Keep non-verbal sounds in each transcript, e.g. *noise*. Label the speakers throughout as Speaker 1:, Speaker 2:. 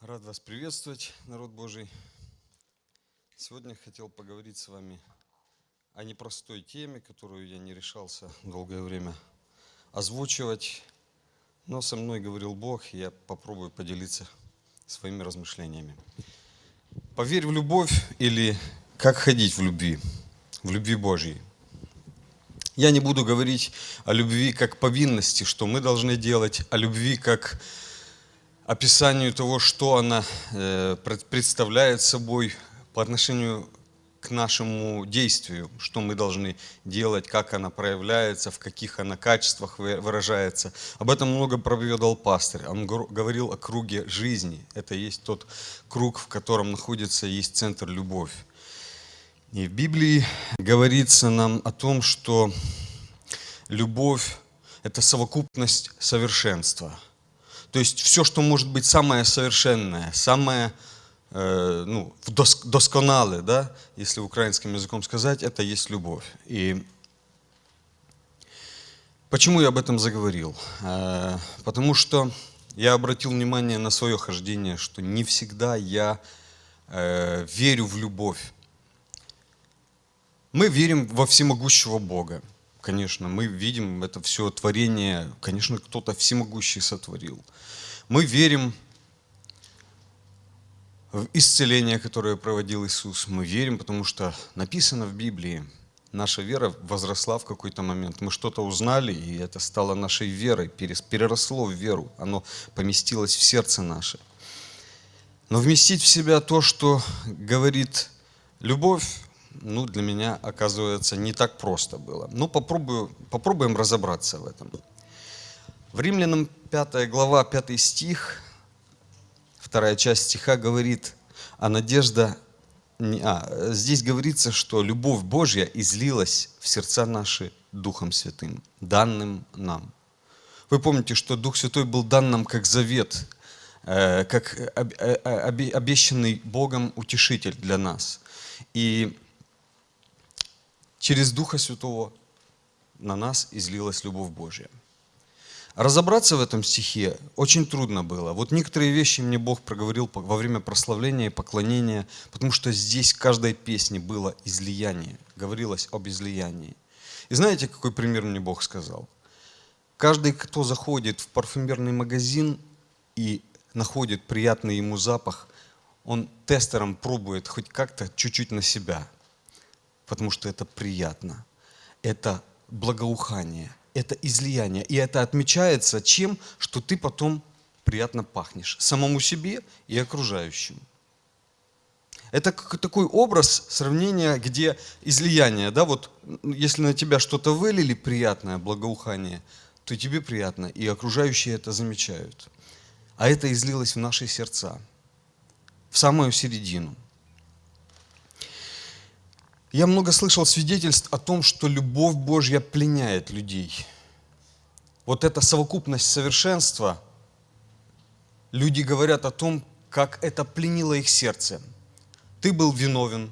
Speaker 1: Рад вас приветствовать, народ Божий. Сегодня хотел поговорить с вами о непростой теме, которую я не решался долгое время озвучивать. Но со мной говорил Бог, и я попробую поделиться своими размышлениями. Поверь в любовь или как ходить в любви, в любви Божьей. Я не буду говорить о любви как повинности, что мы должны делать, о любви как описанию того, что она э, представляет собой по отношению к нашему действию, что мы должны делать, как она проявляется, в каких она качествах выражается. Об этом много проповедовал пастырь. Он говорил о круге жизни. Это есть тот круг, в котором находится, есть центр любовь. И в Библии говорится нам о том, что любовь – это совокупность совершенства – то есть все, что может быть самое совершенное, самое э, ну, досконалое, да, если украинским языком сказать, это есть любовь. И почему я об этом заговорил? Э, потому что я обратил внимание на свое хождение, что не всегда я э, верю в любовь. Мы верим во всемогущего Бога. Конечно, мы видим это все творение, конечно, кто-то всемогущий сотворил. Мы верим в исцеление, которое проводил Иисус. Мы верим, потому что написано в Библии, наша вера возросла в какой-то момент. Мы что-то узнали, и это стало нашей верой, переросло в веру. Оно поместилось в сердце наше. Но вместить в себя то, что говорит любовь, ну, для меня, оказывается, не так просто было. Ну, попробую, попробуем разобраться в этом. В Римлянам 5 глава, 5 стих, вторая часть стиха говорит, а надежда, а, здесь говорится, что любовь Божья излилась в сердца наши Духом Святым, данным нам. Вы помните, что Дух Святой был дан нам как завет, э, как э, обещанный Богом утешитель для нас. И через Духа Святого на нас излилась любовь Божья. Разобраться в этом стихе очень трудно было. Вот некоторые вещи мне Бог проговорил во время прославления и поклонения, потому что здесь в каждой песне было излияние, говорилось об излиянии. И знаете, какой пример мне Бог сказал? Каждый, кто заходит в парфюмерный магазин и находит приятный ему запах, он тестером пробует хоть как-то чуть-чуть на себя – потому что это приятно. Это благоухание, это излияние. И это отмечается чем? Что ты потом приятно пахнешь самому себе и окружающим. Это такой образ сравнения, где излияние, да, вот если на тебя что-то вылили приятное, благоухание, то тебе приятно, и окружающие это замечают. А это излилось в наши сердца, в самую середину – я много слышал свидетельств о том, что любовь Божья пленяет людей. Вот эта совокупность совершенства, люди говорят о том, как это пленило их сердце. Ты был виновен,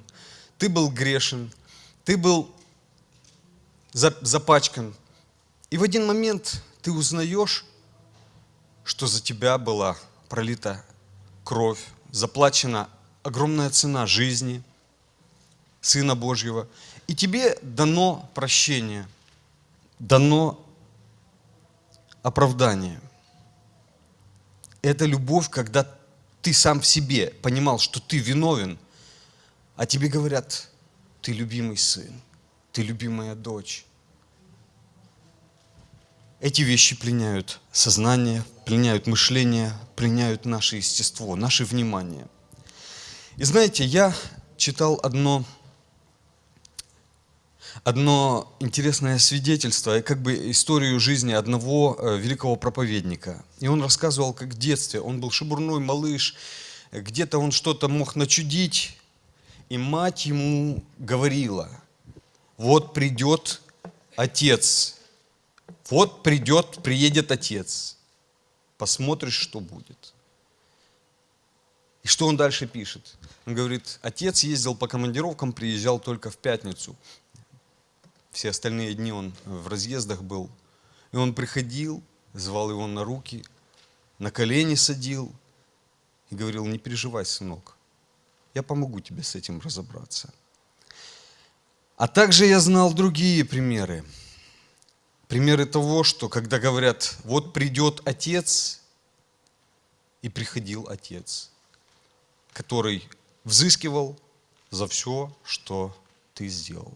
Speaker 1: ты был грешен, ты был запачкан. И в один момент ты узнаешь, что за тебя была пролита кровь, заплачена огромная цена жизни – Сына Божьего, и тебе дано прощение, дано оправдание. Это любовь, когда ты сам в себе понимал, что ты виновен, а тебе говорят, ты любимый сын, ты любимая дочь. Эти вещи пленяют сознание, пленяют мышление, пленяют наше естество, наше внимание. И знаете, я читал одно одно интересное свидетельство, как бы историю жизни одного э, великого проповедника. И он рассказывал, как в детстве, он был шебурной малыш, где-то он что-то мог начудить, и мать ему говорила, вот придет отец, вот придет, приедет отец, посмотришь, что будет. И что он дальше пишет? Он говорит, отец ездил по командировкам, приезжал только в пятницу. Все остальные дни он в разъездах был. И он приходил, звал его на руки, на колени садил и говорил, не переживай, сынок, я помогу тебе с этим разобраться. А также я знал другие примеры. Примеры того, что когда говорят, вот придет отец, и приходил отец, который взыскивал за все, что ты сделал.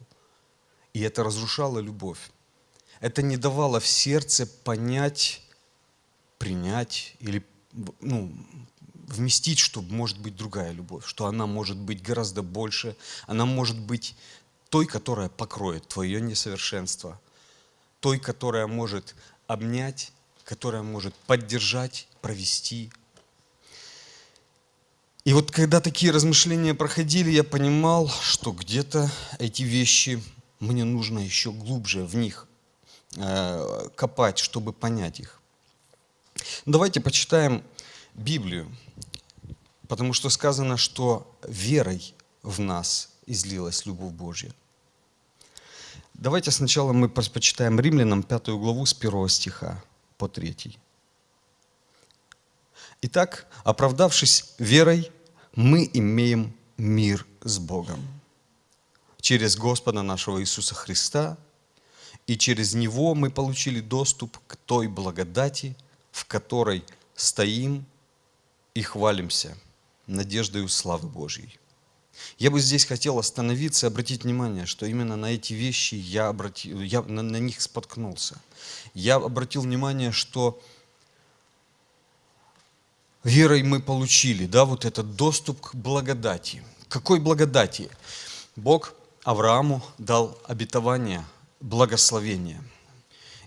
Speaker 1: И это разрушало любовь. Это не давало в сердце понять, принять или ну, вместить, что может быть другая любовь, что она может быть гораздо больше, она может быть той, которая покроет твое несовершенство, той, которая может обнять, которая может поддержать, провести. И вот когда такие размышления проходили, я понимал, что где-то эти вещи мне нужно еще глубже в них э, копать, чтобы понять их. Давайте почитаем Библию, потому что сказано, что верой в нас излилась любовь Божья. Давайте сначала мы почитаем Римлянам пятую главу с первого стиха по третий. Итак, оправдавшись верой, мы имеем мир с Богом через Господа нашего Иисуса Христа, и через Него мы получили доступ к той благодати, в которой стоим и хвалимся надеждою славы Божьей. Я бы здесь хотел остановиться и обратить внимание, что именно на эти вещи я, обратил, я на, на них споткнулся. Я обратил внимание, что верой мы получили, да, вот этот доступ к благодати. Какой благодати? Бог Аврааму дал обетование, благословение.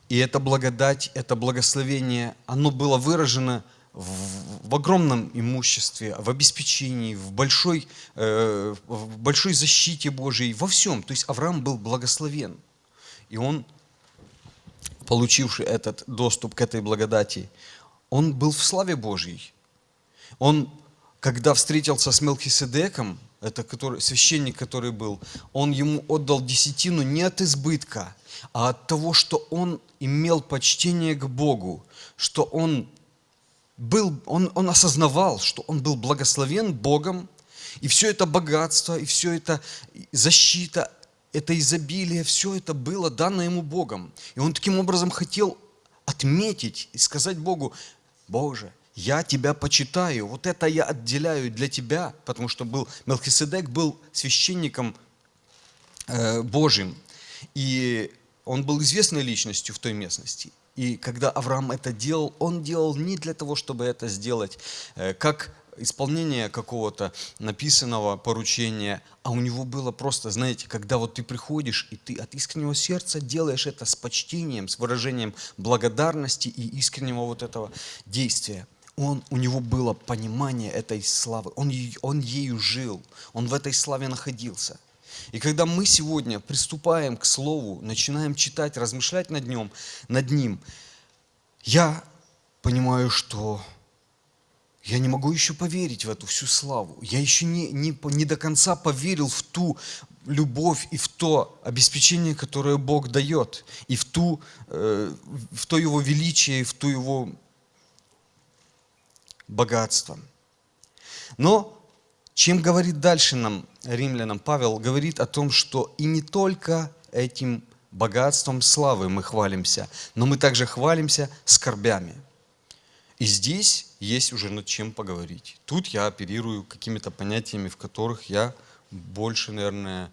Speaker 1: И эта благодать, это благословение, оно было выражено в, в огромном имуществе, в обеспечении, в большой, э, в большой защите Божией, во всем. То есть Авраам был благословен. И он, получивший этот доступ к этой благодати, он был в славе Божьей. Он, когда встретился с Мелхиседеком, это который, священник, который был, он ему отдал десятину не от избытка, а от того, что он имел почтение к Богу, что он был, он, он осознавал, что он был благословен Богом, и все это богатство, и все это защита, это изобилие, все это было дано ему Богом. И он таким образом хотел отметить и сказать Богу, Боже, я тебя почитаю, вот это я отделяю для тебя, потому что был, Мелхиседек был священником э, Божьим, и он был известной личностью в той местности. И когда Авраам это делал, он делал не для того, чтобы это сделать, э, как исполнение какого-то написанного поручения, а у него было просто, знаете, когда вот ты приходишь, и ты от искреннего сердца делаешь это с почтением, с выражением благодарности и искреннего вот этого действия он, у него было понимание этой славы, он, он ею жил, он в этой славе находился. И когда мы сегодня приступаем к Слову, начинаем читать, размышлять над ним, над ним я понимаю, что я не могу еще поверить в эту всю славу. Я еще не, не, не до конца поверил в ту любовь и в то обеспечение, которое Бог дает, и в, ту, э, в то Его величие, и в ту Его богатством. Но чем говорит дальше нам, римлянам, Павел говорит о том, что и не только этим богатством славы мы хвалимся, но мы также хвалимся скорбями. И здесь есть уже над чем поговорить. Тут я оперирую какими-то понятиями, в которых я больше, наверное,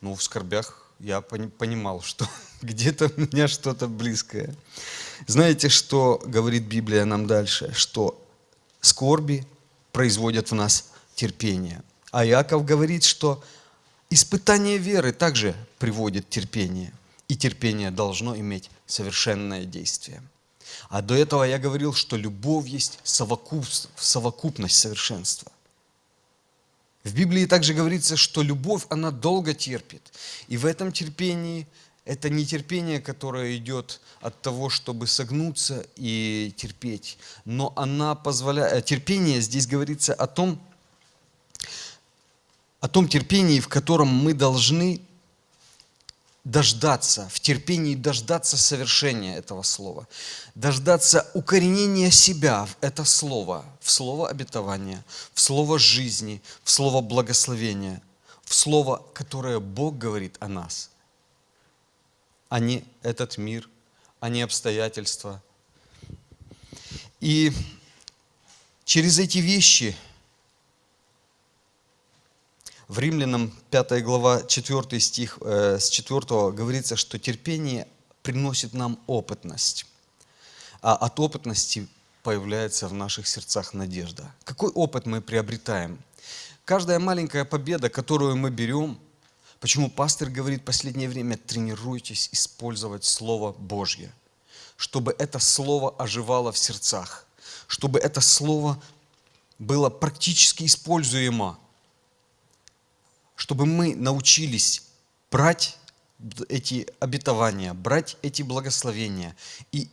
Speaker 1: ну, в скорбях я понимал, что *laughs* где-то у меня что-то близкое. Знаете, что говорит Библия нам дальше? Что скорби производят в нас терпение. А Иаков говорит, что испытание веры также приводит терпение. И терпение должно иметь совершенное действие. А до этого я говорил, что любовь есть совокуп, совокупность совершенства. В Библии также говорится, что любовь, она долго терпит. И в этом терпении – это не терпение, которое идет от того, чтобы согнуться и терпеть, но она позволяет... Э, терпение здесь говорится о том, о том терпении, в котором мы должны дождаться, в терпении дождаться совершения этого слова, дождаться укоренения себя в это слово, в слово обетования, в слово жизни, в слово благословения, в слово, которое Бог говорит о нас, а не этот мир, а не обстоятельства. И через эти вещи – в Римлянам 5 глава 4 стих э, с 4 говорится, что терпение приносит нам опытность, а от опытности появляется в наших сердцах надежда. Какой опыт мы приобретаем? Каждая маленькая победа, которую мы берем, почему пастор говорит в последнее время, тренируйтесь использовать Слово Божье, чтобы это Слово оживало в сердцах, чтобы это Слово было практически используемо чтобы мы научились брать эти обетования, брать эти благословения и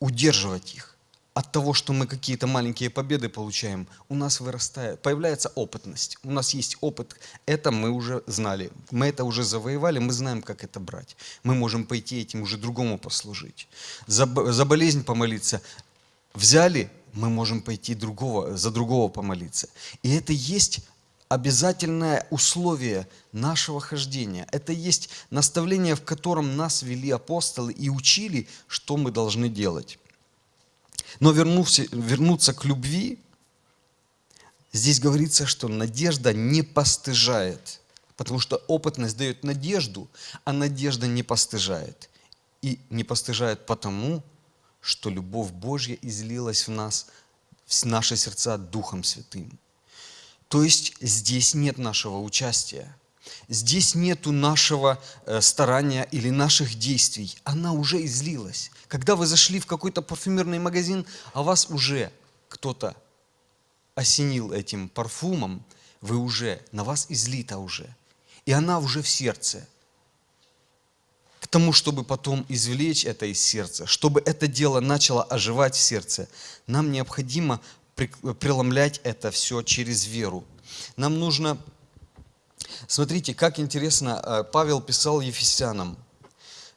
Speaker 1: удерживать их. От того, что мы какие-то маленькие победы получаем, у нас вырастает, появляется опытность. У нас есть опыт, это мы уже знали, мы это уже завоевали, мы знаем, как это брать. Мы можем пойти этим уже другому послужить. За, за болезнь помолиться взяли, мы можем пойти другого, за другого помолиться. И это есть обязательное условие нашего хождения. Это есть наставление, в котором нас вели апостолы и учили, что мы должны делать. Но вернуться, вернуться к любви, здесь говорится, что надежда не постыжает, потому что опытность дает надежду, а надежда не постыжает. И не постыжает потому, что любовь Божья излилась в нас, в наши сердца Духом Святым. То есть здесь нет нашего участия. Здесь нету нашего э, старания или наших действий. Она уже излилась. Когда вы зашли в какой-то парфюмерный магазин, а вас уже кто-то осенил этим парфумом, вы уже, на вас излита уже. И она уже в сердце. К тому, чтобы потом извлечь это из сердца, чтобы это дело начало оживать в сердце, нам необходимо преломлять это все через веру. Нам нужно... Смотрите, как интересно, э, Павел писал Ефесянам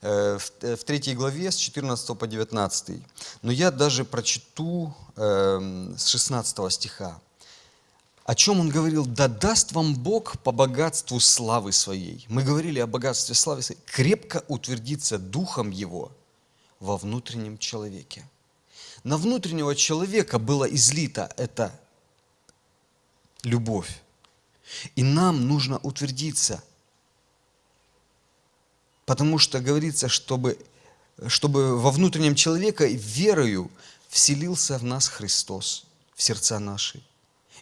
Speaker 1: э, в 3 э, главе с 14 по 19. Но я даже прочту с 16 стиха. О чем он говорил? «Да даст вам Бог по богатству славы своей». Мы говорили о богатстве славы своей. «Крепко утвердиться Духом Его во внутреннем человеке» на внутреннего человека было излито это любовь. И нам нужно утвердиться. Потому что говорится, чтобы, чтобы во внутреннем человеке верою вселился в нас Христос, в сердца наши.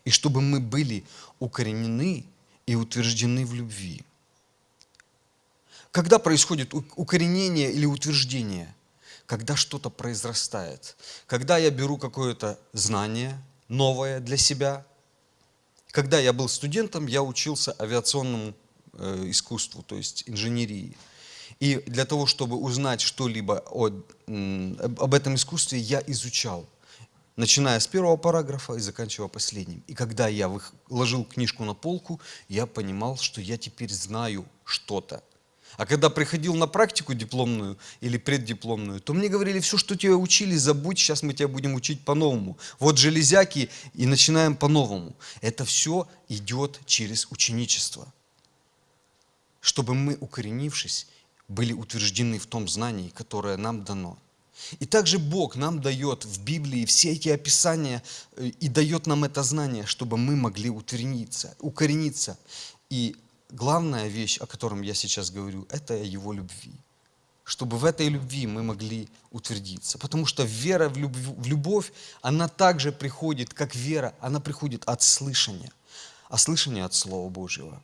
Speaker 1: И чтобы мы были укоренены и утверждены в любви. Когда происходит укоренение или утверждение – когда что-то произрастает, когда я беру какое-то знание новое для себя. Когда я был студентом, я учился авиационному э, искусству, то есть инженерии. И для того, чтобы узнать что-либо об этом искусстве, я изучал, начиная с первого параграфа и заканчивая последним. И когда я ложил книжку на полку, я понимал, что я теперь знаю что-то. А когда приходил на практику дипломную или преддипломную, то мне говорили, все, что тебя учили, забудь, сейчас мы тебя будем учить по-новому. Вот железяки и начинаем по-новому. Это все идет через ученичество. Чтобы мы, укоренившись, были утверждены в том знании, которое нам дано. И также Бог нам дает в Библии все эти описания э, и дает нам это знание, чтобы мы могли утвердиться, укорениться. И главная вещь, о котором я сейчас говорю, это о Его любви. Чтобы в этой любви мы могли утвердиться. Потому что вера в любовь, в любовь, она также приходит, как вера, она приходит от слышания. А слышание от Слова Божьего.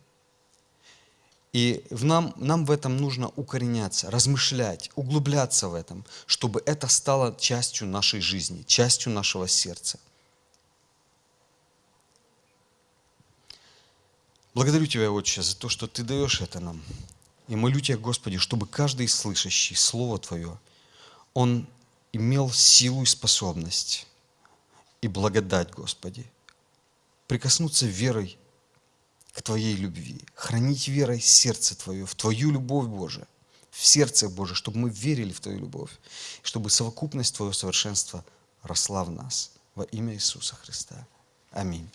Speaker 1: И в нам, нам в этом нужно укореняться, размышлять, углубляться в этом, чтобы это стало частью нашей жизни, частью нашего сердца. Благодарю Тебя, Отче, за то, что Ты даешь это нам. И молю Тебя, Господи, чтобы каждый слышащий Слово Твое, он имел силу и способность и благодать, Господи, прикоснуться верой к Твоей любви, хранить верой сердце Твое, в Твою любовь, Божия, в сердце Божие, чтобы мы верили в Твою любовь, чтобы совокупность Твоего совершенства росла в нас. Во имя Иисуса Христа. Аминь.